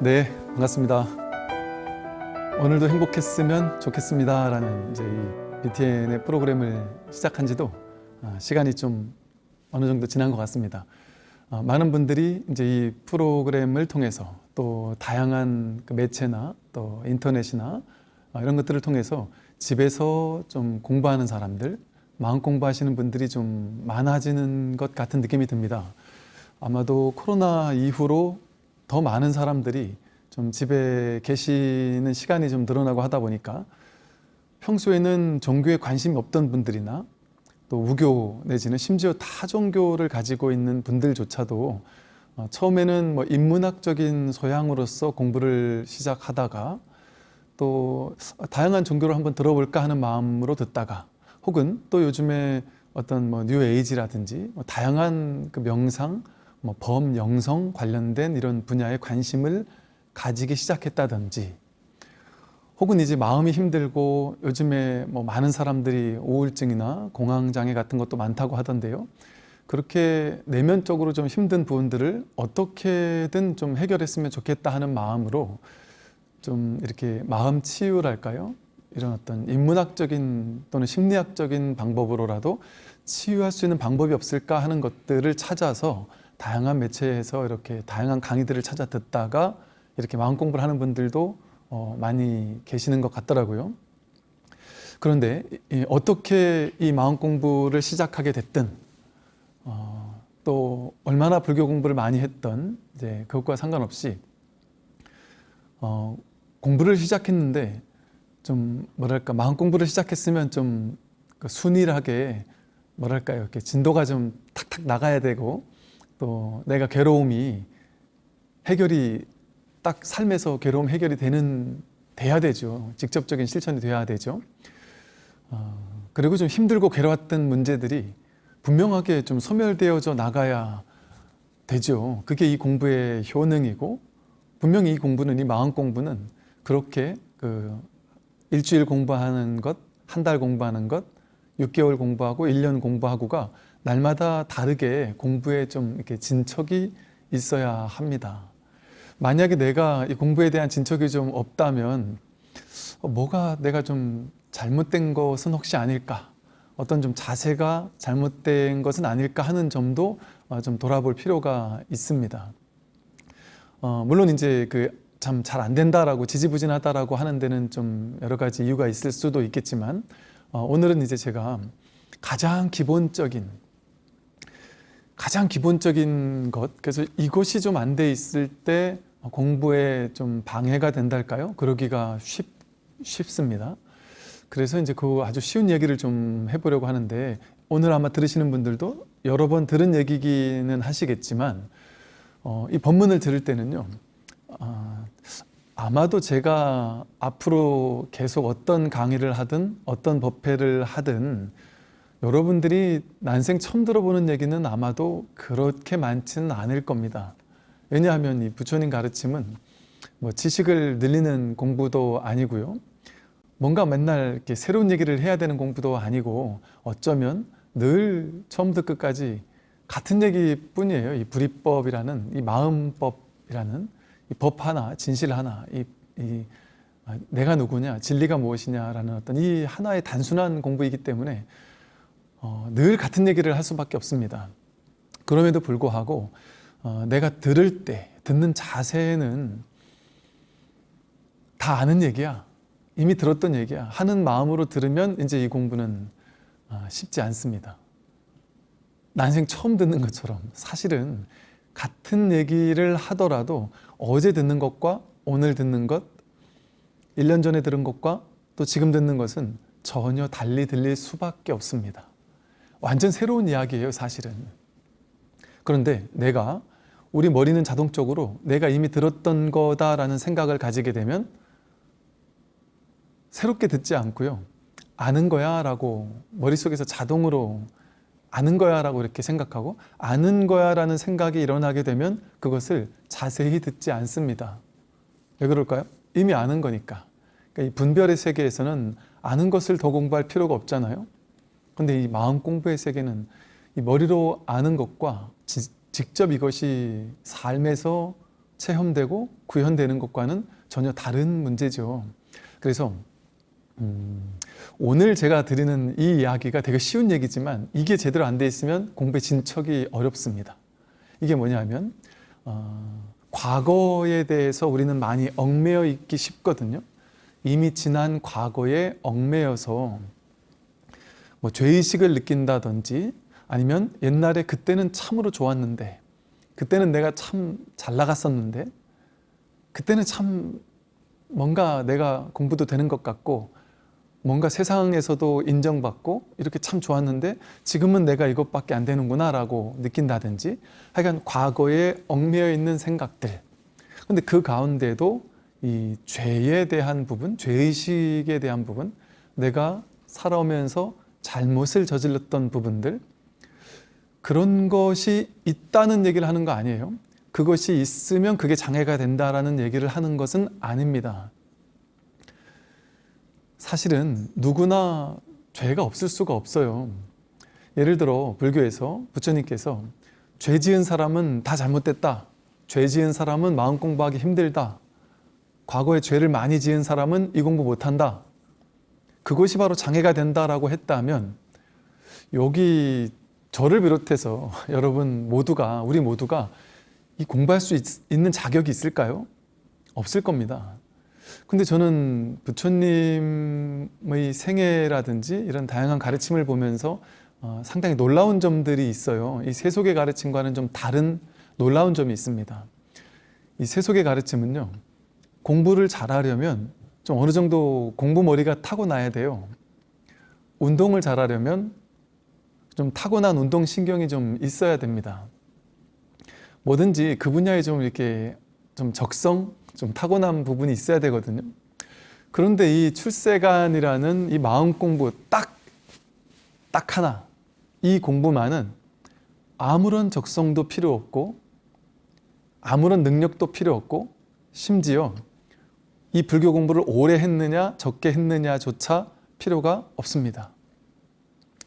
네, 반갑습니다. 오늘도 행복했으면 좋겠습니다. 라는 이제 이 BTN의 프로그램을 시작한 지도 아, 시간이 좀 어느 정도 지난 것 같습니다. 아, 많은 분들이 이제 이 프로그램을 통해서 또 다양한 그 매체나 또 인터넷이나 아, 이런 것들을 통해서 집에서 좀 공부하는 사람들, 마음 공부하시는 분들이 좀 많아지는 것 같은 느낌이 듭니다. 아마도 코로나 이후로 더 많은 사람들이 좀 집에 계시는 시간이 좀 늘어나고 하다 보니까 평소에는 종교에 관심이 없던 분들이나 또 우교 내지는 심지어 타 종교를 가지고 있는 분들조차도 어, 처음에는 뭐 인문학적인 소양으로서 공부를 시작하다가 또 다양한 종교를 한번 들어볼까 하는 마음으로 듣다가 혹은 또 요즘에 어떤 뭐 뉴에이지라든지 뭐 다양한 그 명상, 뭐 범영성 관련된 이런 분야에 관심을 가지기 시작했다든지 혹은 이제 마음이 힘들고 요즘에 뭐 많은 사람들이 우울증이나 공황장애 같은 것도 많다고 하던데요. 그렇게 내면적으로 좀 힘든 부분들을 어떻게든 좀 해결했으면 좋겠다 하는 마음으로 좀 이렇게 마음 치유랄까요? 이런 어떤 인문학적인 또는 심리학적인 방법으로라도 치유할 수 있는 방법이 없을까 하는 것들을 찾아서 다양한 매체에서 이렇게 다양한 강의들을 찾아 듣다가 이렇게 마음 공부를 하는 분들도 어, 많이 계시는 것 같더라고요. 그런데 이, 어떻게 이 마음 공부를 시작하게 됐든 어, 또 얼마나 불교 공부를 많이 했던 이제 그것과 상관없이 어, 공부를 시작했는데 좀 뭐랄까 마음 공부를 시작했으면 좀그 순일하게 뭐랄까요 이렇게 진도가 좀 탁탁 나가야 되고 또 내가 괴로움이 해결이 딱 삶에서 괴로움 해결이 되는 돼야 되죠. 직접적인 실천이 돼야 되죠. 어, 그리고 좀 힘들고 괴로웠던 문제들이 분명하게 좀 소멸되어져 나가야 되죠. 그게 이 공부의 효능이고 분명히 이 공부는 이 마음 공부는 그렇게 그 일주일 공부하는 것, 한 달 공부하는 것, 6개월 공부하고 1년 공부하고가 날마다 다르게 공부에 좀 이렇게 진척이 있어야 합니다. 만약에 내가 이 공부에 대한 진척이 좀 없다면 어, 뭐가 내가 좀 잘못된 것은 혹시 아닐까? 어떤 좀 자세가 잘못된 것은 아닐까 하는 점도 어, 좀 돌아볼 필요가 있습니다. 어, 물론 이제 그 참 잘 안 된다라고 지지부진하다라고 하는 데는 좀 여러 가지 이유가 있을 수도 있겠지만 어, 오늘은 이제 제가 가장 기본적인 가장 기본적인 것 그래서 이것이 좀 안 돼 있을 때 공부에 좀 방해가 된달까요? 그러기가 쉽, 쉽습니다. 그래서 이제 그 아주 쉬운 얘기를 좀 해보려고 하는데 오늘 아마 들으시는 분들도 여러 번 들은 얘기기는 하시겠지만 어, 이 본문을 들을 때는요 아, 아마도 제가 앞으로 계속 어떤 강의를 하든 어떤 법회를 하든 여러분들이 난생 처음 들어보는 얘기는 아마도 그렇게 많지는 않을 겁니다. 왜냐하면 이 부처님 가르침은 뭐 지식을 늘리는 공부도 아니고요. 뭔가 맨날 이렇게 새로운 얘기를 해야 되는 공부도 아니고 어쩌면 늘 처음부터 끝까지 같은 얘기뿐이에요. 이 불이법이라는 이 마음법이라는 이 법 하나, 진실 하나, 이, 이 아, 내가 누구냐, 진리가 무엇이냐라는 어떤 이 하나의 단순한 공부이기 때문에 어, 늘 같은 얘기를 할 수밖에 없습니다. 그럼에도 불구하고 어, 내가 들을 때, 듣는 자세는 다 아는 얘기야. 이미 들었던 얘기야. 하는 마음으로 들으면 이제 이 공부는 어, 쉽지 않습니다. 난생 처음 듣는 것처럼 사실은 같은 얘기를 하더라도 어제 듣는 것과 오늘 듣는 것, 1년 전에 들은 것과 또 지금 듣는 것은 전혀 달리 들릴 수밖에 없습니다. 완전 새로운 이야기예요, 사실은. 그런데 내가 우리 머리는 자동적으로 내가 이미 들었던 거다라는 생각을 가지게 되면 새롭게 듣지 않고요. 아는 거야 라고 머릿속에서 자동으로 아는 거야 라고 이렇게 생각하고 아는 거야 라는 생각이 일어나게 되면 그것을 자세히 듣지 않습니다. 왜 그럴까요? 이미 아는 거니까. 그러니까 이 분별의 세계에서는 아는 것을 더 공부할 필요가 없잖아요. 근데 이 마음 공부의 세계는 이 머리로 아는 것과 지, 직접 이것이 삶에서 체험되고 구현되는 것과는 전혀 다른 문제죠. 그래서 음, 오늘 제가 드리는 이 이야기가 되게 쉬운 얘기지만 이게 제대로 안 돼 있으면 공부에 진척이 어렵습니다. 이게 뭐냐면 어, 과거에 대해서 우리는 많이 얽매여 있기 쉽거든요. 이미 지난 과거에 얽매여서 뭐 죄의식을 느낀다든지 아니면 옛날에 그때는 참으로 좋았는데 그때는 내가 참 잘 나갔었는데 그때는 참 뭔가 내가 공부도 되는 것 같고 뭔가 세상에서도 인정받고 이렇게 참 좋았는데 지금은 내가 이것밖에 안 되는구나 라고 느낀다든지 하여간 과거에 얽매여 있는 생각들. 근데 그 가운데도 이 죄에 대한 부분, 죄의식에 대한 부분 내가 살아오면서 잘못을 저질렀던 부분들 그런 것이 있다는 얘기를 하는 거 아니에요 그것이 있으면 그게 장애가 된다라는 얘기를 하는 것은 아닙니다 사실은 누구나 죄가 없을 수가 없어요. 예를 들어 불교에서 부처님께서 죄 지은 사람은 다 잘못됐다. 죄 지은 사람은 마음 공부하기 힘들다. 과거에 죄를 많이 지은 사람은 이 공부 못한다. 그것이 바로 장애가 된다라고 했다면 여기 저를 비롯해서 여러분 모두가 우리 모두가 이 공부할 수 있, 있는 자격이 있을까요? 없을 겁니다. 근데 저는 부처님의 생애라든지 이런 다양한 가르침을 보면서 어, 상당히 놀라운 점들이 있어요. 이 세속의 가르침과는 좀 다른 놀라운 점이 있습니다. 이 세속의 가르침은요. 공부를 잘하려면 좀 어느 정도 공부 머리가 타고나야 돼요. 운동을 잘하려면 좀 타고난 운동 신경이 좀 있어야 됩니다. 뭐든지 그 분야에 좀 이렇게 좀 적성, 좀 타고난 부분이 있어야 되거든요. 그런데 이 출세관이라는 이 마음 공부 딱, 딱 하나, 이 공부만은 아무런 적성도 필요 없고 아무런 능력도 필요 없고 심지어 이 불교 공부를 오래 했느냐 적게 했느냐조차 필요가 없습니다.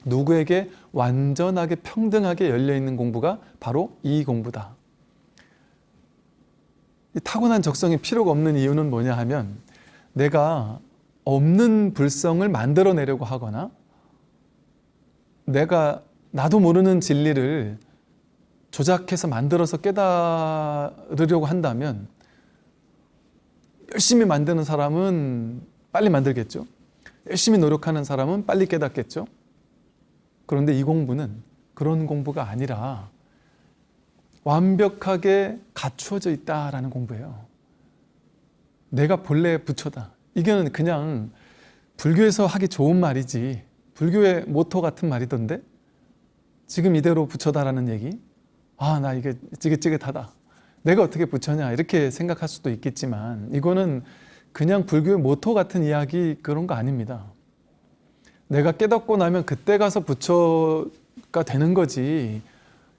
누구에게 완전하게 평등하게 열려있는 공부가 바로 이 공부다. 타고난 적성이 필요가 없는 이유는 뭐냐 하면 내가 없는 불성을 만들어내려고 하거나 내가 나도 모르는 진리를 조작해서 만들어서 깨달으려고 한다면 열심히 만드는 사람은 빨리 만들겠죠. 열심히 노력하는 사람은 빨리 깨닫겠죠. 그런데 이 공부는 그런 공부가 아니라 완벽하게 갖추어져 있다라는 공부예요. 내가 본래 부처다. 이게는 그냥 불교에서 하기 좋은 말이지 불교의 모토 같은 말이던데 지금 이대로 부처다라는 얘기 아 나 이게 찌긋찌긋하다 내가 어떻게 부처냐 이렇게 생각할 수도 있겠지만 이거는 그냥 불교의 모토 같은 이야기 그런 거 아닙니다 내가 깨닫고 나면 그때 가서 부처가 되는 거지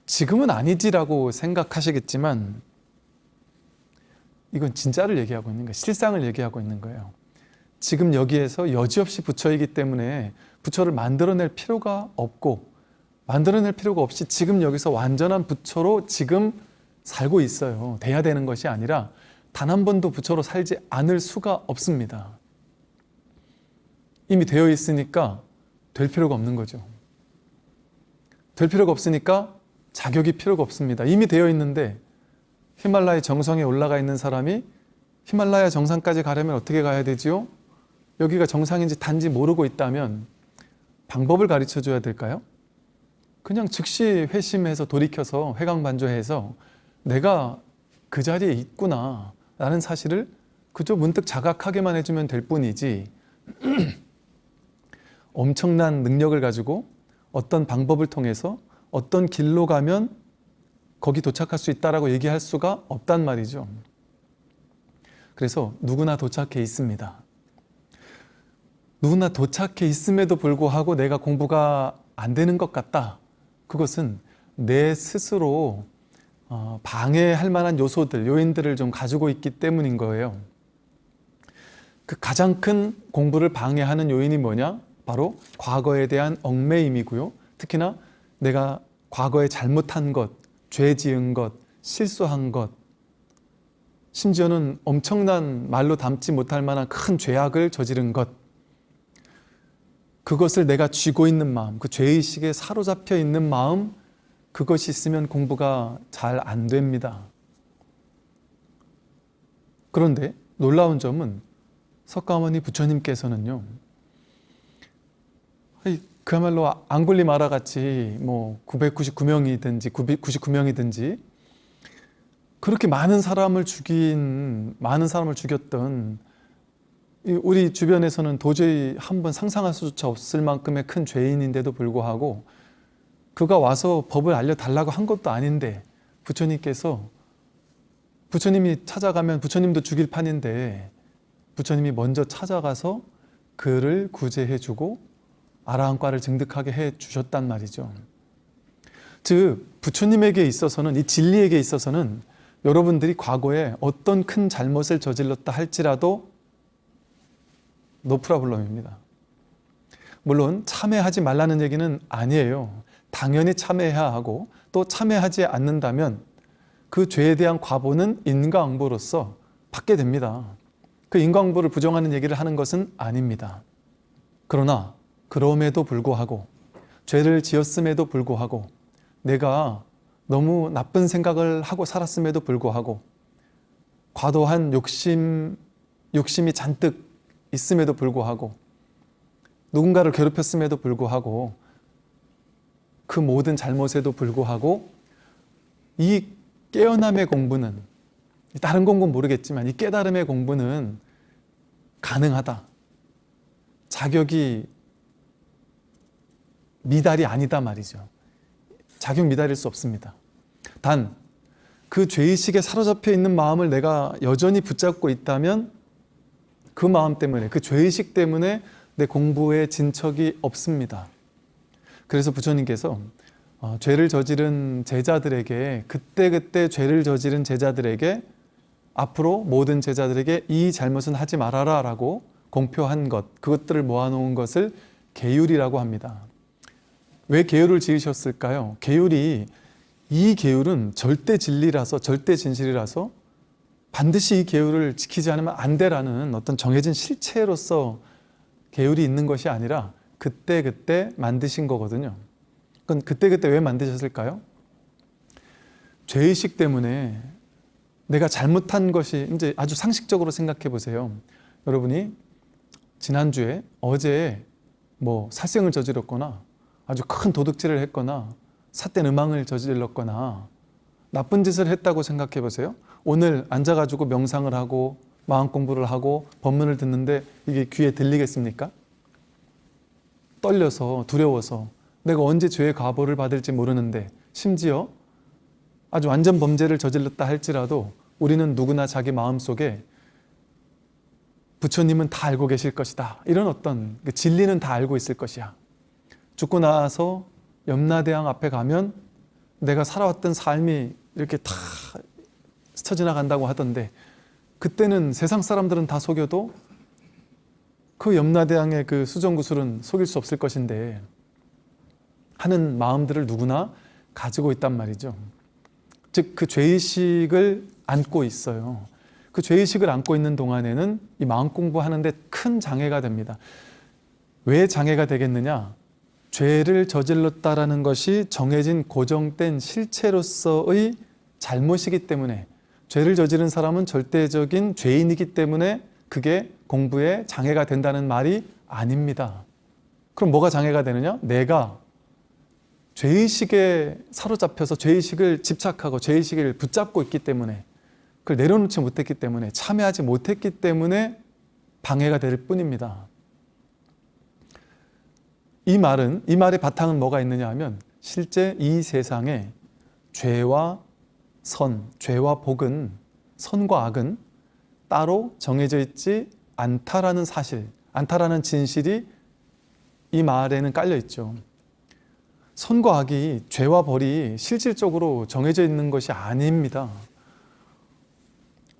지금은 아니지라고 생각하시겠지만 이건 진짜를 얘기하고 있는 거예요. 실상을 얘기하고 있는 거예요. 지금 여기에서 여지없이 부처이기 때문에 부처를 만들어낼 필요가 없고 만들어낼 필요가 없이 지금 여기서 완전한 부처로 지금 살고 있어요. 돼야 되는 것이 아니라 단 한 번도 부처로 살지 않을 수가 없습니다. 이미 되어 있으니까 될 필요가 없는 거죠. 될 필요가 없으니까 자격이 필요가 없습니다. 이미 되어 있는데 히말라야 정상에 올라가 있는 사람이 히말라야 정상까지 가려면 어떻게 가야 되지요? 여기가 정상인지 단지 모르고 있다면 방법을 가르쳐 줘야 될까요? 그냥 즉시 회심해서 돌이켜서 회광반조해서 내가 그 자리에 있구나 라는 사실을 그저 문득 자각하게만 해주면 될 뿐이지 엄청난 능력을 가지고 어떤 방법을 통해서 어떤 길로 가면 거기 도착할 수 있다라고 얘기할 수가 없단 말이죠. 그래서 누구나 도착해 있습니다. 누구나 도착해 있음에도 불구하고 내가 공부가 안 되는 것 같다. 그것은 내 스스로 어, 방해할 만한 요소들, 요인들을 좀 가지고 있기 때문인 거예요. 그 가장 큰 공부를 방해하는 요인이 뭐냐? 바로 과거에 대한 얽매임이고요. 특히나 내가 과거에 잘못한 것, 죄 지은 것, 실수한 것 심지어는 엄청난 말로 담지 못할 만한 큰 죄악을 저지른 것. 그것을 내가 쥐고 있는 마음, 그 죄의식에 사로잡혀 있는 마음, 그것이 있으면 공부가 잘 안 됩니다. 그런데 놀라운 점은 석가모니 부처님께서는요, 그야말로 앙굴리 마라 같이 뭐 999명이든지 999명이든지 그렇게 많은 사람을 죽인 많은 사람을 죽였던 이 우리 주변에서는 도저히 한번 상상할 수조차 없을 만큼의 큰 죄인인데도 불구하고 그가 와서 법을 알려달라고 한 것도 아닌데 부처님께서 부처님이 찾아가면 부처님도 죽일 판인데 부처님이 먼저 찾아가서 그를 구제해주고 아라한과를 증득하게 해주셨단 말이죠. 즉 부처님에게 있어서는 이 진리에게 있어서는 여러분들이 과거에 어떤 큰 잘못을 저질렀다 할지라도 노프라블럼입니다. 물론 참회하지 말라는 얘기는 아니에요. 당연히 참회해야 하고 또 참회하지 않는다면 그 죄에 대한 과보는 인과응보로서 받게 됩니다. 그 인과응보를 부정하는 얘기를 하는 것은 아닙니다. 그러나 그럼에도 불구하고 죄를 지었음에도 불구하고 내가 너무 나쁜 생각을 하고 살았음에도 불구하고 과도한 욕심, 욕심이 잔뜩 있음에도 불구하고 누군가를 괴롭혔음에도 불구하고 그 모든 잘못에도 불구하고 이 깨어남의 공부는 다른 공부는 모르겠지만 이 깨달음의 공부는 가능하다. 자격이 미달이 아니다 말이죠. 자격 미달일 수 없습니다. 단, 그 죄의식에 사로잡혀 있는 마음을 내가 여전히 붙잡고 있다면 그 마음 때문에, 그 죄의식 때문에 내 공부에 진척이 없습니다. 그래서 부처님께서 어, 죄를 저지른 제자들에게 그때 그때 죄를 저지른 제자들에게 앞으로 모든 제자들에게 이 잘못은 하지 말아라 라고 공표한 것 그것들을 모아놓은 것을 계율이라고 합니다. 왜 계율을 지으셨을까요? 계율이 이 계율은 절대 진리라서 절대 진실이라서 반드시 이 계율을 지키지 않으면 안 돼라는 어떤 정해진 실체로서 계율이 있는 것이 아니라 그때 그때 만드신 거거든요. 그건 그때 그때 왜 만드셨을까요? 죄의식 때문에 내가 잘못한 것이 이제 아주 상식적으로 생각해 보세요. 여러분이 지난주에 어제 뭐 살생을 저질렀거나 아주 큰 도둑질을 했거나 삿된 음악을 저질렀거나 나쁜 짓을 했다고 생각해 보세요. 오늘 앉아가지고 명상을 하고 마음 공부를 하고 법문을 듣는데 이게 귀에 들리겠습니까? 떨려서 두려워서 내가 언제 죄의 과보를 받을지 모르는데 심지어 아주 완전 범죄를 저질렀다 할지라도 우리는 누구나 자기 마음속에 부처님은 다 알고 계실 것이다. 이런 어떤 그 진리는 다 알고 있을 것이야. 죽고 나서 염라대왕 앞에 가면 내가 살아왔던 삶이 이렇게 다 스쳐 지나간다고 하던데 그때는 세상 사람들은 다 속여도 그 염라대왕의 그 수정구슬은 속일 수 없을 것인데 하는 마음들을 누구나 가지고 있단 말이죠. 즉 그 죄의식을 안고 있어요. 그 죄의식을 안고 있는 동안에는 이 마음 공부하는데 큰 장애가 됩니다. 왜 장애가 되겠느냐? 죄를 저질렀다라는 것이 정해진 고정된 실체로서의 잘못이기 때문에 죄를 저지른 사람은 절대적인 죄인이기 때문에 그게 공부에 장애가 된다는 말이 아닙니다. 그럼 뭐가 장애가 되느냐? 내가 죄의식에 사로잡혀서 죄의식을 집착하고 죄의식을 붙잡고 있기 때문에 그걸 내려놓지 못했기 때문에 참여하지 못했기 때문에 방해가 될 뿐입니다. 이 말은 이 말의 바탕은 뭐가 있느냐 하면 실제 이 세상에 죄와 선, 죄와 복은 선과 악은 따로 정해져 있지 않다라는 사실, 않다라는 진실이 이 말에는 깔려 있죠. 선과 악이 죄와 벌이 실질적으로 정해져 있는 것이 아닙니다.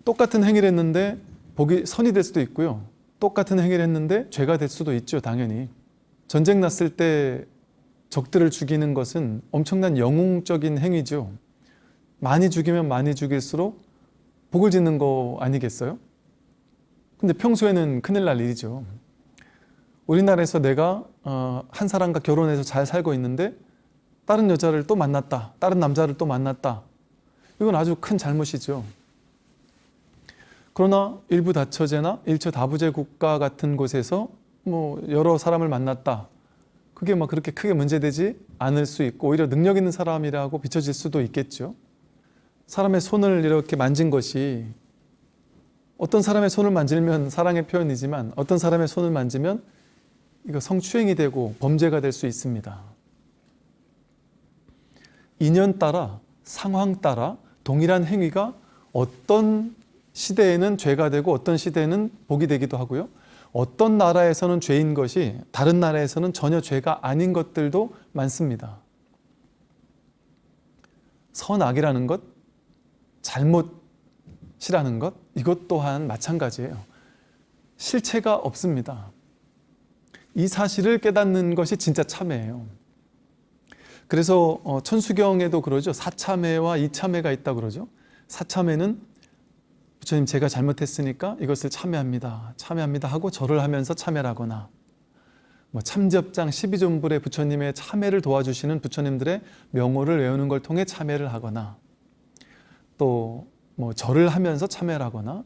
똑같은 행위를 했는데 복이 선이 될 수도 있고요. 똑같은 행위를 했는데 죄가 될 수도 있죠, 당연히. 전쟁 났을 때 적들을 죽이는 것은 엄청난 영웅적인 행위죠. 많이 죽이면 많이 죽일수록 복을 짓는 거 아니겠어요? 근데 평소에는 큰일 날 일이죠. 우리나라에서 내가 어, 한 사람과 결혼해서 잘 살고 있는데 다른 여자를 또 만났다. 다른 남자를 또 만났다. 이건 아주 큰 잘못이죠. 그러나 일부 다처제나 일처 다부제 국가 같은 곳에서 뭐 여러 사람을 만났다. 그게 뭐 그렇게 크게 문제되지 않을 수 있고 오히려 능력 있는 사람이라고 비춰질 수도 있겠죠. 사람의 손을 이렇게 만진 것이 어떤 사람의 손을 만지면 사랑의 표현이지만 어떤 사람의 손을 만지면 이거 성추행이 되고 범죄가 될 수 있습니다. 인연 따라 상황 따라 동일한 행위가 어떤 시대에는 죄가 되고 어떤 시대에는 복이 되기도 하고요. 어떤 나라에서는 죄인 것이 다른 나라에서는 전혀 죄가 아닌 것들도 많습니다. 선악이라는 것, 잘못 이라는 것, 이것 또한 마찬가지예요. 실체가 없습니다. 이 사실을 깨닫는 것이 진짜 참회예요. 그래서 어, 천수경에도 그러죠. 사참회와 이참회가 있다 그러죠. 사참회는 부처님 제가 잘못했으니까 이것을 참회합니다. 참회합니다 하고 절을 하면서 참회하거나 뭐 참접장 12존불의 부처님의 참회를 도와주시는 부처님들의 명호를 외우는 걸 통해 참회를 하거나 또 뭐 절을 하면서 참회를 하거나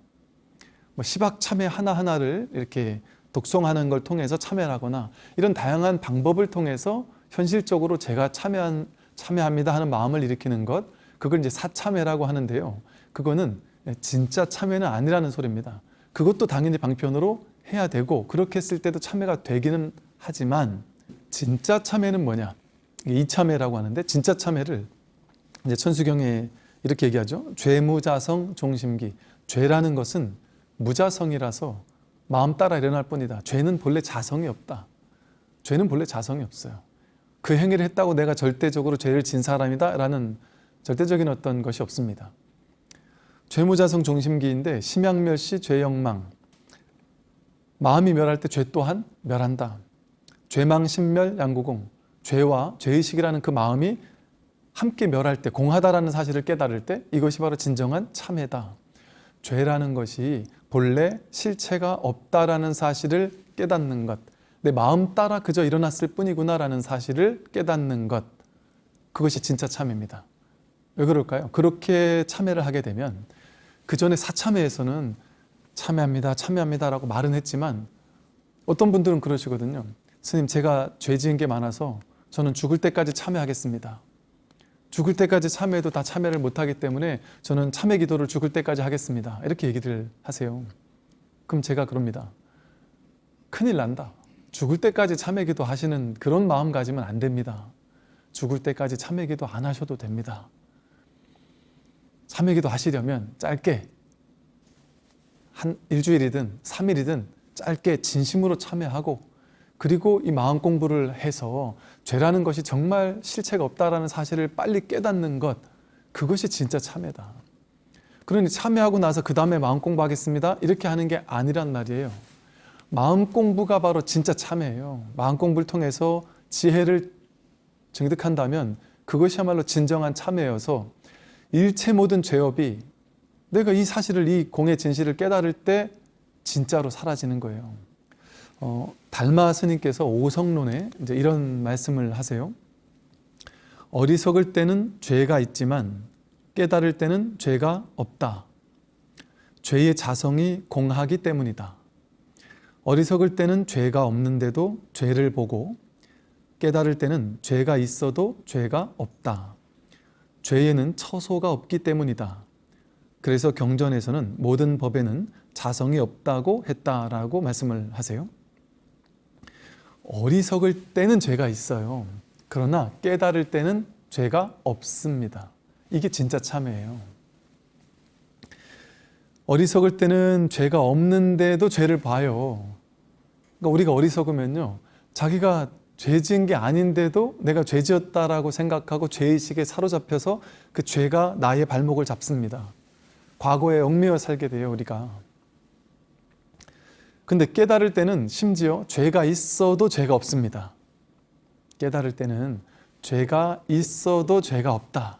뭐 시박 참회 하나하나를 이렇게 독송하는 걸 통해서 참여를 하거나 이런 다양한 방법을 통해서 현실적으로 제가 참여한, 참여합니다 하는 마음을 일으키는 것 그걸 이제 사참회라고 하는데요. 그거는 진짜 참여는 아니라는 소리입니다. 그것도 당연히 방편으로 해야 되고 그렇게 했을 때도 참여가 되기는 하지만 진짜 참여는 뭐냐? 이참회라고 하는데 진짜 참여를 이제 천수경에 이렇게 얘기하죠. 죄무자성 종심기. 죄라는 것은 무자성이라서 마음 따라 일어날 뿐이다. 죄는 본래 자성이 없다. 죄는 본래 자성이 없어요. 그 행위를 했다고 내가 절대적으로 죄를 진 사람이다 라는 절대적인 어떤 것이 없습니다. 죄무자성 종심기인데 심양멸시 죄영망 마음이 멸할 때 죄 또한 멸한다. 죄망신멸 양구공 죄와 죄의식이라는 그 마음이 함께 멸할 때 공하다라는 사실을 깨달을 때 이것이 바로 진정한 참회다. 죄라는 것이 본래 실체가 없다라는 사실을 깨닫는 것. 내 마음 따라 그저 일어났을 뿐이구나라는 사실을 깨닫는 것. 그것이 진짜 참회입니다. 왜 그럴까요? 그렇게 참회를 하게 되면 그 전에 사참회에서는 참회합니다, 참회합니다 라고 말은 했지만 어떤 분들은 그러시거든요. 스님 제가 죄 지은 게 많아서 저는 죽을 때까지 참회하겠습니다. 죽을 때까지 참회도 다 참회를 못하기 때문에 저는 참회 기도를 죽을 때까지 하겠습니다. 이렇게 얘기를 하세요. 그럼 제가 그럽니다. 큰일 난다. 죽을 때까지 참회 기도 하시는 그런 마음 가지면 안 됩니다. 죽을 때까지 참회 기도 안 하셔도 됩니다. 참회 기도 하시려면 짧게 한 일주일이든 3일이든 짧게 진심으로 참회하고 그리고 이 마음 공부를 해서 죄라는 것이 정말 실체가 없다라는 사실을 빨리 깨닫는 것 그것이 진짜 참회다. 그러니 참회하고 나서 그 다음에 마음 공부하겠습니다. 이렇게 하는 게 아니란 말이에요. 마음 공부가 바로 진짜 참회예요. 마음 공부를 통해서 지혜를 증득한다면 그것이야말로 진정한 참회여서 일체 모든 죄업이 내가 이 사실을 이 공의 진실을 깨달을 때 진짜로 사라지는 거예요. 어, 달마 스님께서 오성론에 이제 이런 말씀을 하세요. 어리석을 때는 죄가 있지만 깨달을 때는 죄가 없다. 죄의 자성이 공하기 때문이다. 어리석을 때는 죄가 없는데도 죄를 보고 깨달을 때는 죄가 있어도 죄가 없다. 죄에는 처소가 없기 때문이다. 그래서 경전에서는 모든 법에는 자성이 없다고 했다라고 말씀을 하세요. 어리석을 때는 죄가 있어요. 그러나 깨달을 때는 죄가 없습니다. 이게 진짜 참회예요. 어리석을 때는 죄가 없는데도 죄를 봐요. 그러니까 우리가 어리석으면요. 자기가 죄 지은 게 아닌데도 내가 죄 지었다라고 생각하고 죄의식에 사로잡혀서 그 죄가 나의 발목을 잡습니다. 과거에 얽매여 살게 돼요, 우리가. 근데 깨달을 때는 심지어 죄가 있어도 죄가 없습니다. 깨달을 때는 죄가 있어도 죄가 없다.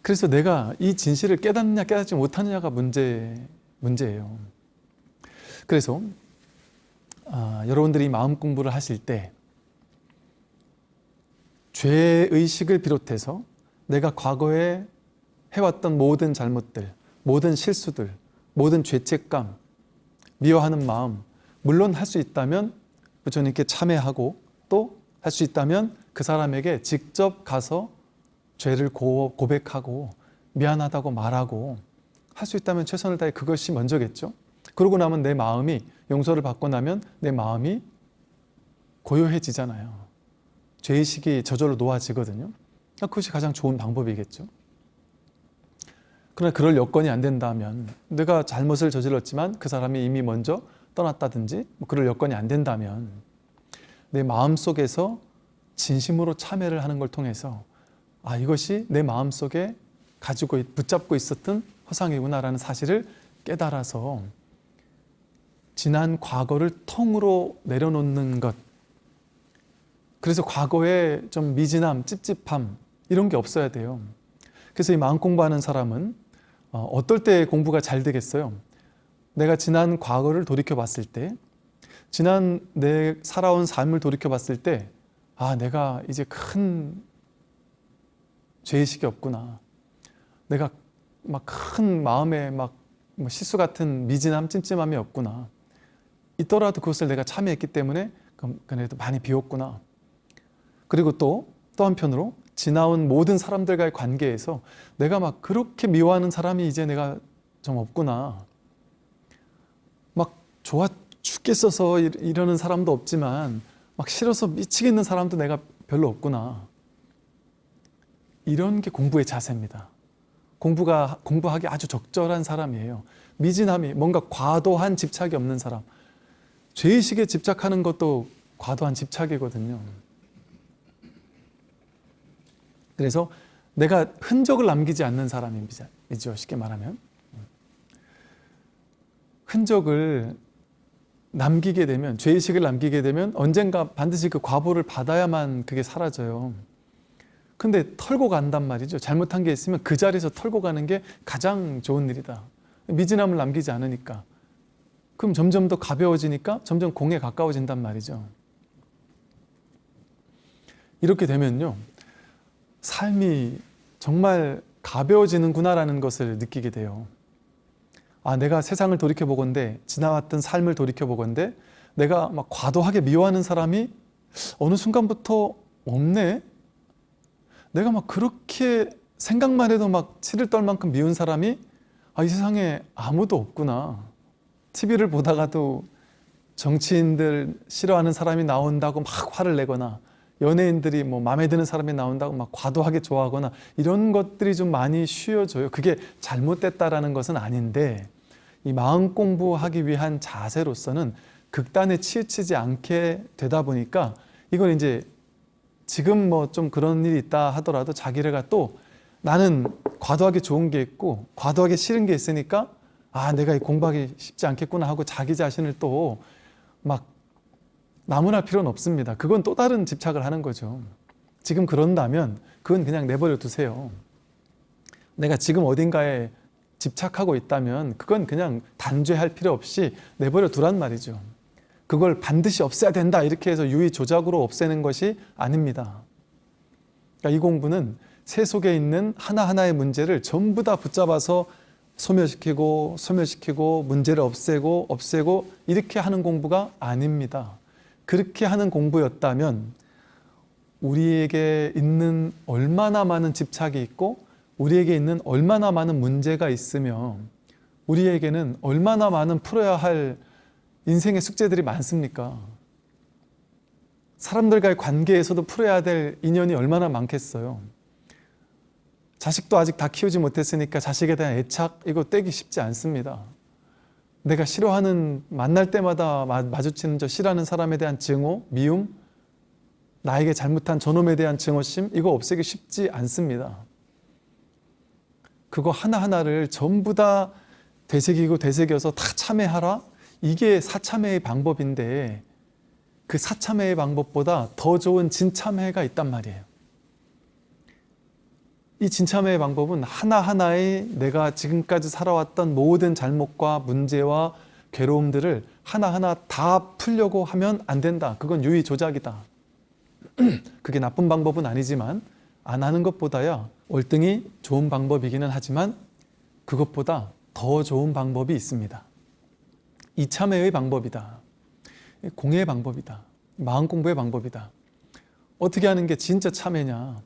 그래서 내가 이 진실을 깨닫느냐 깨닫지 못하느냐가 문제, 문제예요. 그래서 아, 여러분들이 마음 공부를 하실 때 죄의식을 비롯해서 내가 과거에 해왔던 모든 잘못들, 모든 실수들, 모든 죄책감, 미워하는 마음, 물론 할 수 있다면 부처님께 참회하고 또 할 수 있다면 그 사람에게 직접 가서 죄를 고, 고백하고 미안하다고 말하고 할 수 있다면 최선을 다해 그것이 먼저겠죠. 그러고 나면 내 마음이 용서를 받고 나면 내 마음이 고요해지잖아요. 죄의식이 저절로 놓아지거든요. 그것이 가장 좋은 방법이겠죠. 그러나 그럴 여건이 안 된다면 내가 잘못을 저질렀지만 그 사람이 이미 먼저 떠났다든지 뭐 그럴 여건이 안 된다면 내 마음속에서 진심으로 참회를 하는 걸 통해서 아 이것이 내 마음속에 가지고 붙잡고 있었던 허상이구나라는 사실을 깨달아서 지난 과거를 통으로 내려놓는 것 그래서 과거에 좀 미진함, 찝찝함 이런 게 없어야 돼요. 그래서 이 마음 공부하는 사람은 어, 어떨 때 공부가 잘 되겠어요? 내가 지난 과거를 돌이켜 봤을 때 지난 내 살아온 삶을 돌이켜 봤을 때 아, 내가 이제 큰 죄의식이 없구나. 내가 막 큰 마음에 막뭐 실수 같은 미진함, 찜찜함이 없구나. 있더라도 그것을 내가 참여했기 때문에 그래도 많이 비웠구나. 그리고 또, 또 한편으로 지나온 모든 사람들과의 관계에서 내가 막 그렇게 미워하는 사람이 이제 내가 좀 없구나. 막 좋아 죽겠어서 이러는 사람도 없지만 막 싫어서 미치겠는 사람도 내가 별로 없구나. 이런 게 공부의 자세입니다. 공부가, 공부하기 아주 적절한 사람이에요. 미진함이 뭔가 과도한 집착이 없는 사람. 죄의식에 집착하는 것도 과도한 집착이거든요. 그래서 내가 흔적을 남기지 않는 사람이죠. 쉽게 말하면. 흔적을 남기게 되면, 죄의식을 남기게 되면 언젠가 반드시 그 과보를 받아야만 그게 사라져요. 근데 털고 간단 말이죠. 잘못한 게 있으면 그 자리에서 털고 가는 게 가장 좋은 일이다. 미진함을 남기지 않으니까. 그럼 점점 더 가벼워지니까 점점 공에 가까워진단 말이죠. 이렇게 되면요. 삶이 정말 가벼워지는구나라는 것을 느끼게 돼요. 아, 내가 세상을 돌이켜보건대, 지나왔던 삶을 돌이켜보건대, 내가 막 과도하게 미워하는 사람이 어느 순간부터 없네? 내가 막 그렇게 생각만 해도 막 치를 떨 만큼 미운 사람이 아, 이 세상에 아무도 없구나. TV를 보다가도 정치인들 싫어하는 사람이 나온다고 막 화를 내거나 연예인들이 뭐 마음에 드는 사람이 나온다고 막 과도하게 좋아하거나 이런 것들이 좀 많이 쉬워져요. 그게 잘못됐다라는 것은 아닌데 이 마음 공부하기 위한 자세로서는 극단에 치우치지 않게 되다 보니까 이건 이제 지금 뭐 좀 그런 일이 있다 하더라도 자기가 또 나는 과도하게 좋은 게 있고 과도하게 싫은 게 있으니까 아 내가 공부하기 쉽지 않겠구나 하고 자기 자신을 또막 나무랄 필요는 없습니다. 그건 또 다른 집착을 하는 거죠. 지금 그런다면 그건 그냥 내버려 두세요. 내가 지금 어딘가에 집착하고 있다면 그건 그냥 단죄할 필요 없이 내버려 두란 말이죠. 그걸 반드시 없애야 된다 이렇게 해서 유의 조작으로 없애는 것이 아닙니다. 그러니까 이 공부는 새 속에 있는 하나하나의 문제를 전부 다 붙잡아서 소멸시키고 소멸시키고 문제를 없애고 없애고 이렇게 하는 공부가 아닙니다. 그렇게 하는 공부였다면 우리에게 있는 얼마나 많은 집착이 있고 우리에게 있는 얼마나 많은 문제가 있으며 우리에게는 얼마나 많은 풀어야 할 인생의 숙제들이 많습니까? 사람들과의 관계에서도 풀어야 될 인연이 얼마나 많겠어요. 자식도 아직 다 키우지 못했으니까 자식에 대한 애착 이거 떼기 쉽지 않습니다. 내가 싫어하는 만날 때마다 마주치는 저 싫어하는 사람에 대한 증오, 미움, 나에게 잘못한 저놈에 대한 증오심 이거 없애기 쉽지 않습니다. 그거 하나하나를 전부 다 되새기고 되새겨서 다 참회하라? 이게 사참회의 방법인데 그 사참회의 방법보다 더 좋은 진참회가 있단 말이에요. 이 진참회의 방법은 하나하나의 내가 지금까지 살아왔던 모든 잘못과 문제와 괴로움들을 하나하나 다 풀려고 하면 안 된다. 그건 유의 조작이다. 그게 나쁜 방법은 아니지만 안 하는 것보다야 월등히 좋은 방법이기는 하지만 그것보다 더 좋은 방법이 있습니다. 이참회의 방법이다. 공예의 방법이다. 마음 공부의 방법이다. 어떻게 하는 게 진짜 참회냐?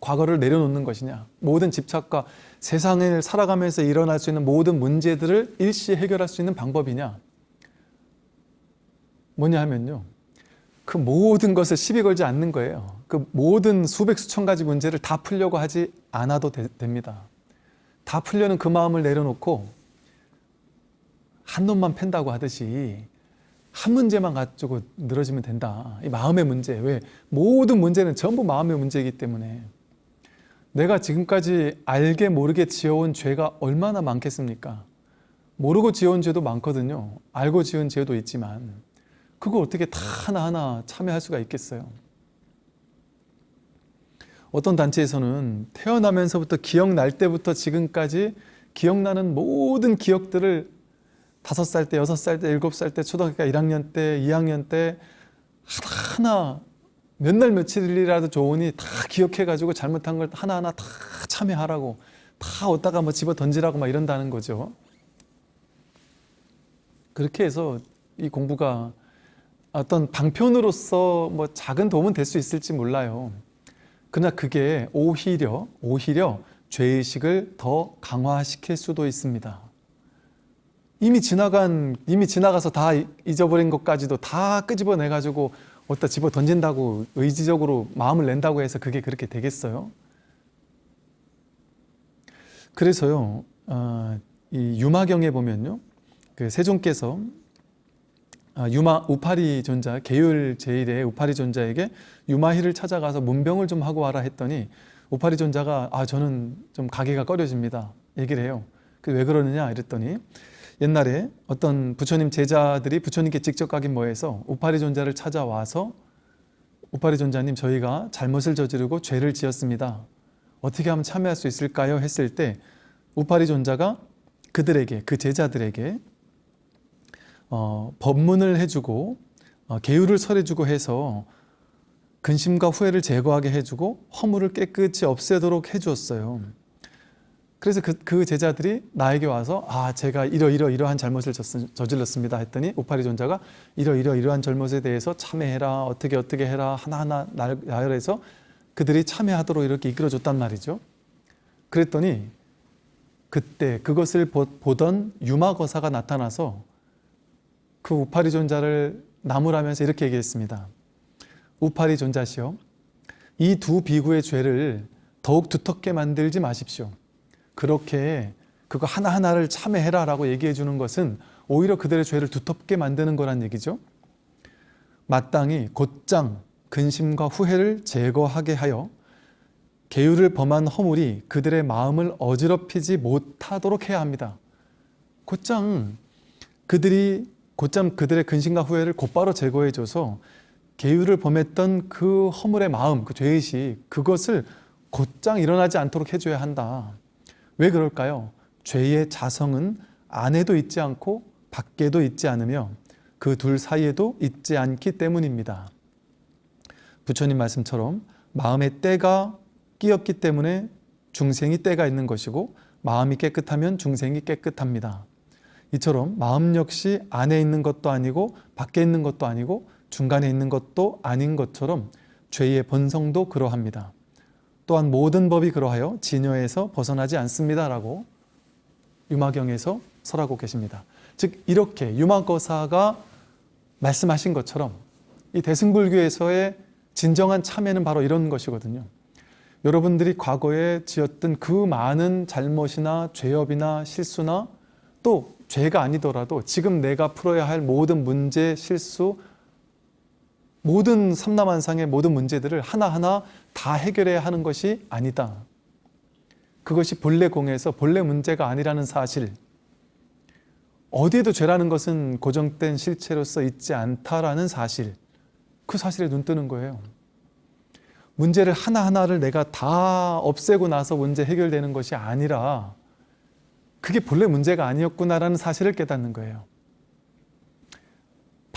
과거를 내려놓는 것이냐? 모든 집착과 세상을 살아가면서 일어날 수 있는 모든 문제들을 일시 해결할 수 있는 방법이냐? 뭐냐 하면요. 그 모든 것을 시비 걸지 않는 거예요. 그 모든 수백 수천 가지 문제를 다 풀려고 하지 않아도 되, 됩니다. 다 풀려는 그 마음을 내려놓고 한 놈만 팬다고 하듯이 한 문제만 가지고 늘어지면 된다. 이 마음의 문제. 왜? 모든 문제는 전부 마음의 문제이기 때문에 내가 지금까지 알게 모르게 지어온 죄가 얼마나 많겠습니까? 모르고 지어온 죄도 많거든요. 알고 지은 죄도 있지만 그거 어떻게 다 하나하나 참여할 수가 있겠어요? 어떤 단체에서는 태어나면서부터 기억날 때부터 지금까지 기억나는 모든 기억들을 다섯 살 때, 여섯 살 때, 일곱 살 때, 초등학교 1학년 때, 2학년 때 하나하나 몇 날 며칠이라도 좋으니 다 기억해가지고 잘못한 걸 하나하나 다 참여하라고 다 어디다가 뭐 집어 던지라고 막 이런다는 거죠. 그렇게 해서 이 공부가 어떤 방편으로서 뭐 작은 도움은 될 수 있을지 몰라요. 그러나 그게 오히려 오히려 죄의식을 더 강화시킬 수도 있습니다. 이미 지나간 이미 지나가서 다 잊어버린 것까지도 다 끄집어내 가지고 어디다 집어 던진다고 의지적으로 마음을 낸다고 해서 그게 그렇게 되겠어요? 그래서요, 어, 이 유마경에 보면요, 그 세종께서 아, 유마 우파리 존자 계율 제일의 우파리 존자에게 유마희를 찾아가서 문병을 좀 하고 와라 했더니 우파리 존자가 아 저는 좀 가기가 꺼려집니다. 얘기를 해요. 그 왜 그러느냐? 이랬더니 옛날에 어떤 부처님 제자들이 부처님께 직접 가긴 뭐해서 우파리 존자를 찾아와서 우파리 존자님 저희가 잘못을 저지르고 죄를 지었습니다 어떻게 하면 참여할 수 있을까요 했을 때 우파리 존자가 그들에게 그 제자들에게 어, 법문을 해주고 어, 계율을 설해주고 해서 근심과 후회를 제거하게 해주고 허물을 깨끗이 없애도록 해주었어요. 그래서 그, 그 제자들이 나에게 와서 아 제가 이러이러 이러한 잘못을 저질렀습니다 했더니 오파리 존자가 이러이러 이러한 잘못에 대해서 참회해라 어떻게 어떻게 해라 하나하나 나열해서 그들이 참회하도록 이렇게 이끌어줬단 말이죠. 그랬더니 그때 그것을 보던 유마거사가 나타나서 그 우파리 존자를 나무라면서 이렇게 얘기했습니다. 우파리 존자시여 이 두 비구의 죄를 더욱 두텁게 만들지 마십시오. 그렇게 그거 하나하나를 참회해라 라고 얘기해 주는 것은 오히려 그들의 죄를 두텁게 만드는 거란 얘기죠. 마땅히 곧장 근심과 후회를 제거하게 하여 계율을 범한 허물이 그들의 마음을 어지럽히지 못하도록 해야 합니다. 곧장 그들이 곧장 그들의 근심과 후회를 곧바로 제거해줘서 계율을 범했던 그 허물의 마음, 그 죄의식 그것을 곧장 일어나지 않도록 해줘야 한다. 왜 그럴까요? 죄의 자성은 안에도 있지 않고 밖에도 있지 않으며 그 둘 사이에도 있지 않기 때문입니다. 부처님 말씀처럼 마음의 때가 끼었기 때문에 중생이 때가 있는 것이고 마음이 깨끗하면 중생이 깨끗합니다. 이처럼 마음 역시 안에 있는 것도 아니고 밖에 있는 것도 아니고 중간에 있는 것도 아닌 것처럼 죄의 본성도 그러합니다. 또한 모든 법이 그러하여 진여에서 벗어나지 않습니다. 라고 유마경에서 설하고 계십니다. 즉 이렇게 유마거사가 말씀하신 것처럼 이 대승불교에서의 진정한 참회는 바로 이런 것이거든요. 여러분들이 과거에 지었던 그 많은 잘못이나 죄업이나 실수나 또 죄가 아니더라도 지금 내가 풀어야 할 모든 문제, 실수, 모든 삼남한상의 모든 문제들을 하나하나 다 해결해야 하는 것이 아니다. 그것이 본래 공에서 본래 문제가 아니라는 사실 어디에도 죄라는 것은 고정된 실체로서 있지 않다라는 사실 그 사실에 눈 뜨는 거예요. 문제를 하나하나를 내가 다 없애고 나서 문제 해결되는 것이 아니라 그게 본래 문제가 아니었구나라는 사실을 깨닫는 거예요.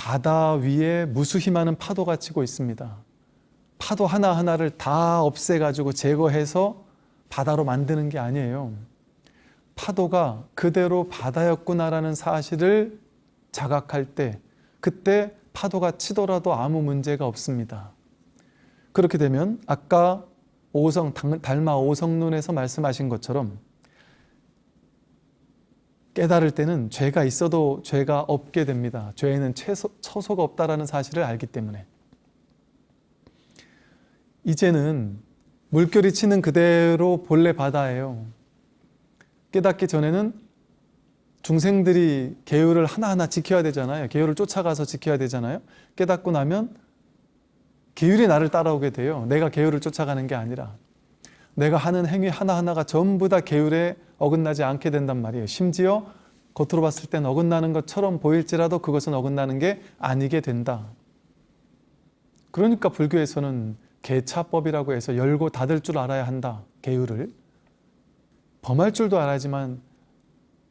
바다 위에 무수히 많은 파도가 치고 있습니다. 파도 하나하나를 다 없애가지고 제거해서 바다로 만드는 게 아니에요. 파도가 그대로 바다였구나라는 사실을 자각할 때 그때 파도가 치더라도 아무 문제가 없습니다. 그렇게 되면 아까 오성 달마 오성론에서 말씀하신 것처럼 깨달을 때는 죄가 있어도 죄가 없게 됩니다. 죄에는 채소, 처소가 없다라는 사실을 알기 때문에 이제는 물결이 치는 그대로 본래 바다예요. 깨닫기 전에는 중생들이 계율을 하나하나 지켜야 되잖아요. 계율을 쫓아가서 지켜야 되잖아요. 깨닫고 나면 계율이 나를 따라오게 돼요. 내가 계율을 쫓아가는 게 아니라 내가 하는 행위 하나하나가 전부 다 계율에 어긋나지 않게 된단 말이에요. 심지어 겉으로 봤을 땐 어긋나는 것처럼 보일지라도 그것은 어긋나는 게 아니게 된다. 그러니까 불교에서는 개차법이라고 해서 열고 닫을 줄 알아야 한다. 계율을. 범할 줄도 알아야지만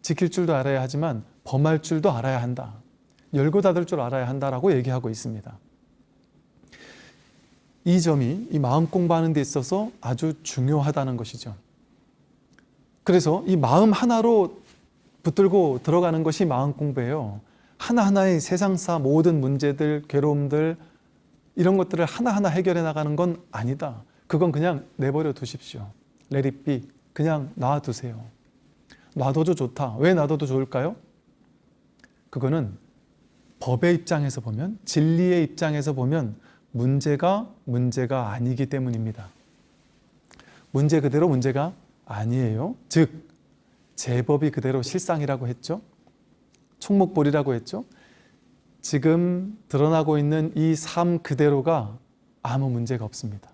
지킬 줄도 알아야 하지만 범할 줄도 알아야 한다. 열고 닫을 줄 알아야 한다라고 얘기하고 있습니다. 이 점이 이 마음 공부하는 데 있어서 아주 중요하다는 것이죠. 그래서 이 마음 하나로 붙들고 들어가는 것이 마음 공부예요. 하나하나의 세상사 모든 문제들, 괴로움들 이런 것들을 하나하나 해결해 나가는 건 아니다. 그건 그냥 내버려 두십시오. 레릿비 그냥 놔두세요. 놔둬도 좋다. 왜 놔둬도 좋을까요? 그거는 법의 입장에서 보면 진리의 입장에서 보면 문제가 문제가 아니기 때문입니다. 문제 그대로 문제가 아니에요. 즉 제법이 그대로 실상이라고 했죠. 총목볼이라고 했죠. 지금 드러나고 있는 이 삶 그대로가 아무 문제가 없습니다.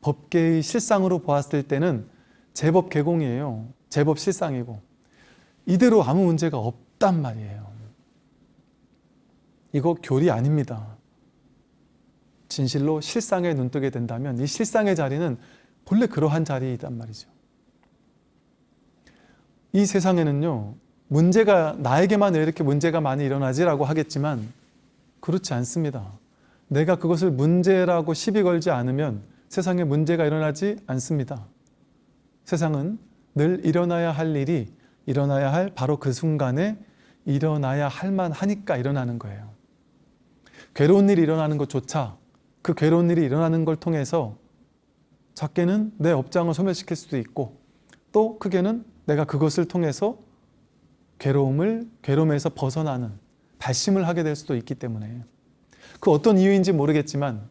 법계의 실상으로 보았을 때는 제법 개공이에요. 제법 실상이고 이대로 아무 문제가 없단 말이에요. 이거 교리 아닙니다. 진실로 실상에 눈뜨게 된다면 이 실상의 자리는 본래 그러한 자리이단 말이죠. 이 세상에는요 문제가 나에게만 왜 이렇게 문제가 많이 일어나지라고 하겠지만 그렇지 않습니다. 내가 그것을 문제라고 시비 걸지 않으면 세상에 문제가 일어나지 않습니다. 세상은 늘 일어나야 할 일이 일어나야 할 바로 그 순간에 일어나야 할 만하니까 일어나는 거예요. 괴로운 일이 일어나는 것조차 그 괴로운 일이 일어나는 걸 통해서 작게는 내 업장을 소멸시킬 수도 있고 또 크게는 내가 그것을 통해서 괴로움을 괴로움에서 벗어나는 발심을 하게 될 수도 있기 때문에 그 어떤 이유인지 모르겠지만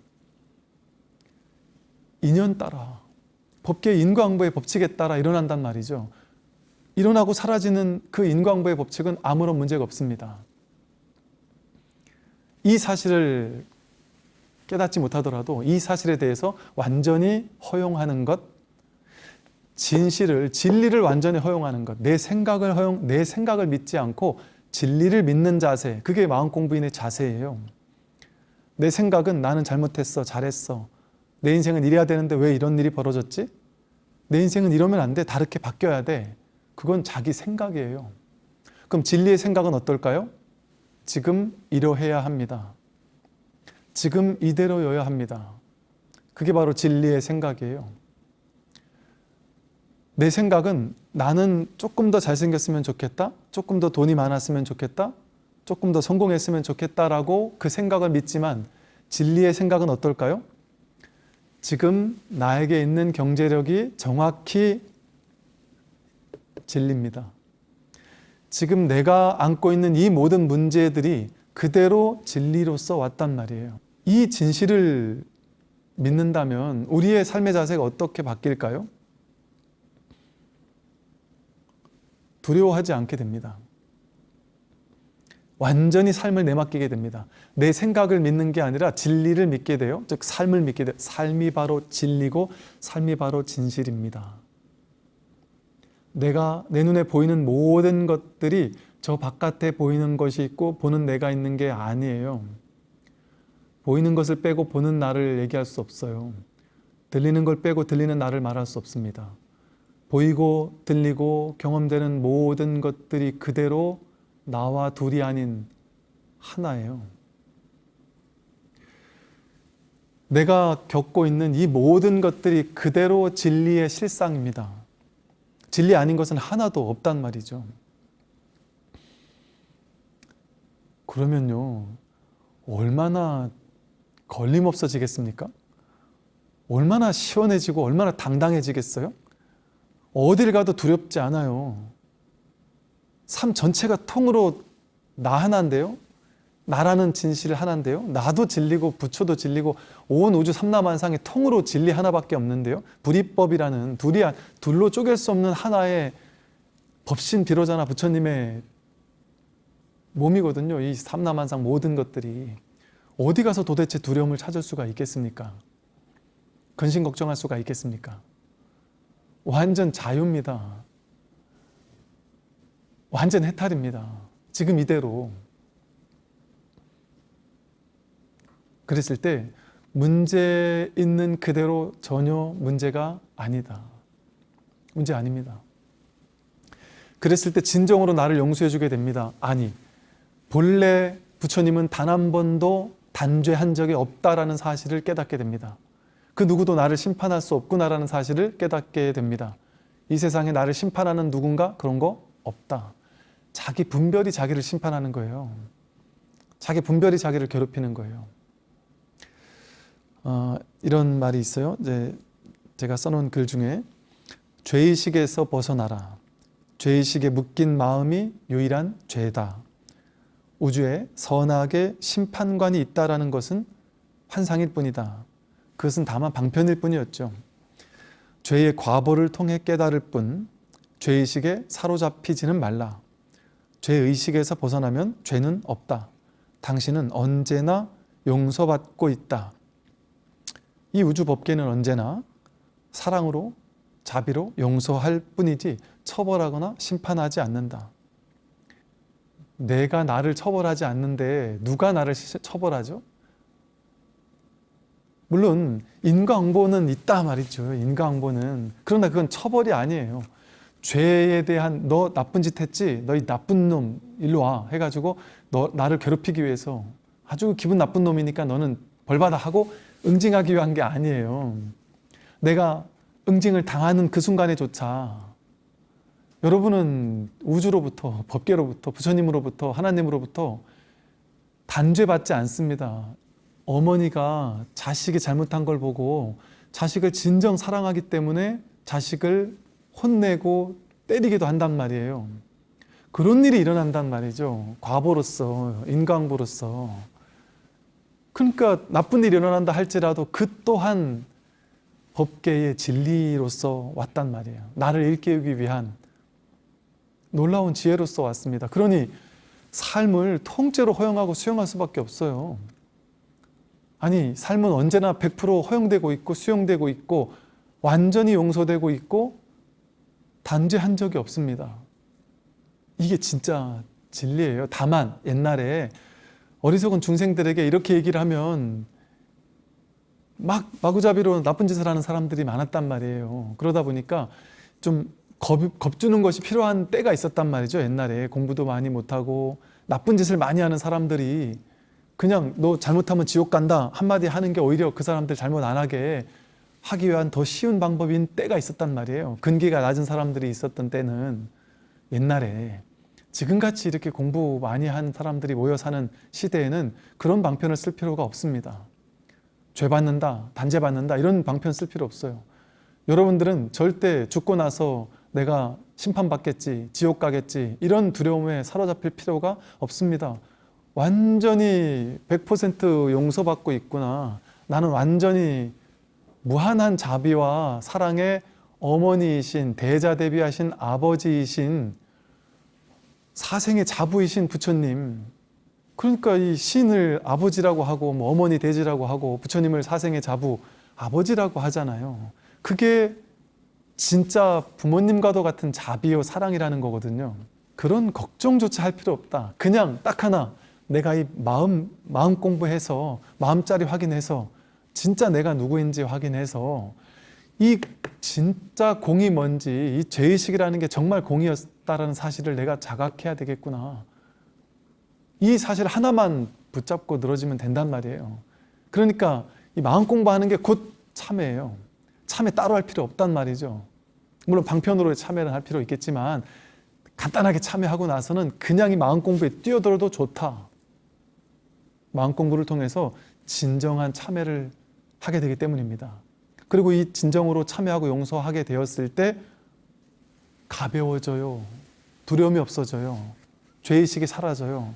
인연 따라 법계 인과응보의 법칙에 따라 일어난단 말이죠. 일어나고 사라지는 그 인과응보의 법칙은 아무런 문제가 없습니다. 이 사실을 깨닫지 못하더라도 이 사실에 대해서 완전히 허용하는 것 진실을 진리를 완전히 허용하는 것, 내 생각을 허용, 내 생각을 믿지 않고 진리를 믿는 자세, 그게 마음 공부인의 자세예요. 내 생각은 나는 잘못했어, 잘했어. 내 인생은 이래야 되는데 왜 이런 일이 벌어졌지? 내 인생은 이러면 안 돼, 다르게 바뀌어야 돼. 그건 자기 생각이에요. 그럼 진리의 생각은 어떨까요? 지금 이러해야 합니다. 지금 이대로여야 합니다. 그게 바로 진리의 생각이에요. 내 생각은 나는 조금 더 잘생겼으면 좋겠다 조금 더 돈이 많았으면 좋겠다 조금 더 성공했으면 좋겠다라고 그 생각을 믿지만 진리의 생각은 어떨까요? 지금 나에게 있는 경제력이 정확히 진리입니다. 지금 내가 안고 있는 이 모든 문제들이 그대로 진리로서 왔단 말이에요. 이 진실을 믿는다면 우리의 삶의 자세가 어떻게 바뀔까요? 두려워하지 않게 됩니다. 완전히 삶을 내맡기게 됩니다. 내 생각을 믿는 게 아니라 진리를 믿게 돼요. 즉 삶을 믿게 돼요. 삶이 바로 진리고 삶이 바로 진실입니다. 내가 내 눈에 보이는 모든 것들이 저 바깥에 보이는 것이 있고 보는 내가 있는 게 아니에요. 보이는 것을 빼고 보는 나를 얘기할 수 없어요. 들리는 걸 빼고 들리는 나를 말할 수 없습니다. 보이고 들리고 경험되는 모든 것들이 그대로 나와 둘이 아닌 하나예요. 내가 겪고 있는 이 모든 것들이 그대로 진리의 실상입니다. 진리 아닌 것은 하나도 없단 말이죠. 그러면요, 얼마나 걸림없어지겠습니까? 얼마나 시원해지고 얼마나 당당해지겠어요? 어딜 가도 두렵지 않아요. 삶 전체가 통으로 나 하나인데요. 나라는 진실 하나인데요. 나도 진리고 부처도 진리고 온 우주 삼라만상의 통으로 진리 하나밖에 없는데요. 불이법이라는 둘이 둘로 쪼갤 수 없는 하나의 법신 비로자나 부처님의 몸이거든요. 이 삼라만상 모든 것들이 어디 가서 도대체 두려움을 찾을 수가 있겠습니까? 근심 걱정할 수가 있겠습니까? 완전 자유입니다. 완전 해탈입니다. 지금 이대로. 그랬을 때 문제 있는 그대로 전혀 문제가 아니다. 문제 아닙니다. 그랬을 때 진정으로 나를 용서해 주게 됩니다. 아니, 본래 부처님은 단 한 번도 단죄한 적이 없다라는 사실을 깨닫게 됩니다. 그 누구도 나를 심판할 수 없구나라는 사실을 깨닫게 됩니다. 이 세상에 나를 심판하는 누군가 그런 거 없다. 자기 분별이 자기를 심판하는 거예요. 자기 분별이 자기를 괴롭히는 거예요. 어, 이런 말이 있어요. 이제 제가 써놓은 글 중에 죄의식에서 벗어나라. 죄의식에 묶인 마음이 유일한 죄다. 우주에 선악의 심판관이 있다라는 것은 환상일 뿐이다. 그것은 다만 방편일 뿐이었죠. 죄의 과보를 통해 깨달을 뿐 죄의식에 사로잡히지는 말라. 죄의식에서 벗어나면 죄는 없다. 당신은 언제나 용서받고 있다. 이 우주 법계는 언제나 사랑으로 자비로 용서할 뿐이지 처벌하거나 심판하지 않는다. 내가 나를 처벌하지 않는데 누가 나를 처벌하죠? 물론 인과응보는 있다 말이죠. 인과응보는. 그러나 그건 처벌이 아니에요. 죄에 대한 너 나쁜 짓 했지? 너이 나쁜 놈 일로 와 해가지고 너 나를 괴롭히기 위해서 아주 기분 나쁜 놈이니까 너는 벌받아 하고 응징하기 위한 게 아니에요. 내가 응징을 당하는 그 순간에조차 여러분은 우주로부터 법계로부터 부처님으로부터 하나님으로부터 단죄받지 않습니다. 어머니가 자식이 잘못한 걸 보고 자식을 진정 사랑하기 때문에 자식을 혼내고 때리기도 한단 말이에요. 그런 일이 일어난단 말이죠. 과보로서, 인강보로서. 그러니까 나쁜 일이 일어난다 할지라도 그 또한 법계의 진리로서 왔단 말이에요. 나를 일깨우기 위한 놀라운 지혜로서 왔습니다. 그러니 삶을 통째로 허용하고 수용할 수밖에 없어요. 아니 삶은 언제나 100% 허용되고 있고 수용되고 있고 완전히 용서되고 있고 단죄한 적이 없습니다. 이게 진짜 진리예요. 다만 옛날에 어리석은 중생들에게 이렇게 얘기를 하면 막 마구잡이로 나쁜 짓을 하는 사람들이 많았단 말이에요. 그러다 보니까 좀 겁, 겁주는 것이 필요한 때가 있었단 말이죠. 옛날에 공부도 많이 못하고 나쁜 짓을 많이 하는 사람들이 그냥 너 잘못하면 지옥 간다 한마디 하는 게 오히려 그 사람들 잘못 안 하게 하기 위한 더 쉬운 방법인 때가 있었단 말이에요. 근기가 낮은 사람들이 있었던 때는 옛날에 지금같이 이렇게 공부 많이 한 사람들이 모여 사는 시대에는 그런 방편을 쓸 필요가 없습니다. 죄 받는다, 단죄 받는다 이런 방편 쓸 필요 없어요. 여러분들은 절대 죽고 나서 내가 심판받겠지, 지옥 가겠지 이런 두려움에 사로잡힐 필요가 없습니다. 완전히 100% 용서받고 있구나. 나는 완전히 무한한 자비와 사랑의 어머니이신 대자 대비하신 아버지이신 사생의 자부이신 부처님 그러니까 이 신을 아버지라고 하고 뭐 어머니 대지라고 하고 부처님을 사생의 자부 아버지라고 하잖아요 그게 진짜 부모님과도 같은 자비요 사랑이라는 거거든요 그런 걱정조차 할 필요 없다 그냥 딱 하나 내가 이 마음 마음 공부해서 마음자리 확인해서 진짜 내가 누구인지 확인해서 이 진짜 공이 뭔지 이 죄의식이라는 게 정말 공이었다라는 사실을 내가 자각해야 되겠구나. 이 사실 하나만 붙잡고 늘어지면 된단 말이에요. 그러니까 이 마음 공부하는 게 곧 참회예요. 참회 따로 할 필요 없단 말이죠. 물론 방편으로 참회를 할 필요 있겠지만 간단하게 참회하고 나서는 그냥 이 마음 공부에 뛰어들어도 좋다. 마음 공부를 통해서 진정한 참회를 하게 되기 때문입니다. 그리고 이 진정으로 참여하고 용서하게 되었을 때 가벼워져요. 두려움이 없어져요. 죄의식이 사라져요.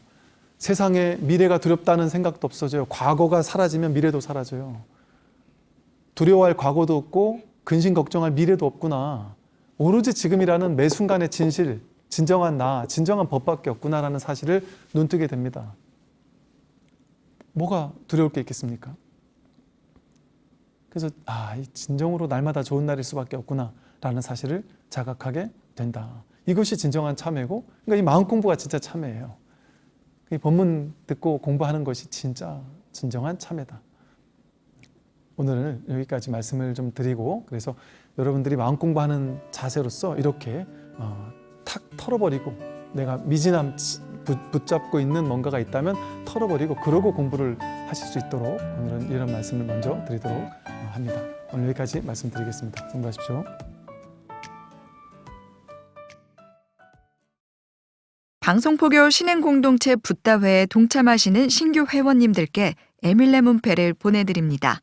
세상에 미래가 두렵다는 생각도 없어져요. 과거가 사라지면 미래도 사라져요. 두려워할 과거도 없고 근심 걱정할 미래도 없구나. 오로지 지금이라는 매 순간의 진실, 진정한 나, 진정한 법밖에 없구나라는 사실을 눈뜨게 됩니다. 뭐가 두려울 게 있겠습니까? 그래서 아, 이 진정으로 날마다 좋은 날일 수밖에 없구나 라는 사실을 자각하게 된다. 이것이 진정한 참회고, 그러니까 이 마음 공부가 진짜 참회예요. 이 본문 듣고 공부하는 것이 진짜 진정한 참회다. 오늘 여기까지 말씀을 좀 드리고 그래서 여러분들이 마음 공부하는 자세로서 이렇게 어, 탁 털어버리고 내가 미진함 붙- 붙잡고 있는 뭔가가 있다면 털어버리고 그러고 공부를 하실 수 있도록 오늘은 이런 말씀을 먼저 드리도록 어, 합니다. 오늘 여기까지 말씀드리겠습니다. 성불하십시오. 방송포교 신행공동체 붓다회에 동참하시는 신규 회원님들께 에밀레 문패를 보내드립니다.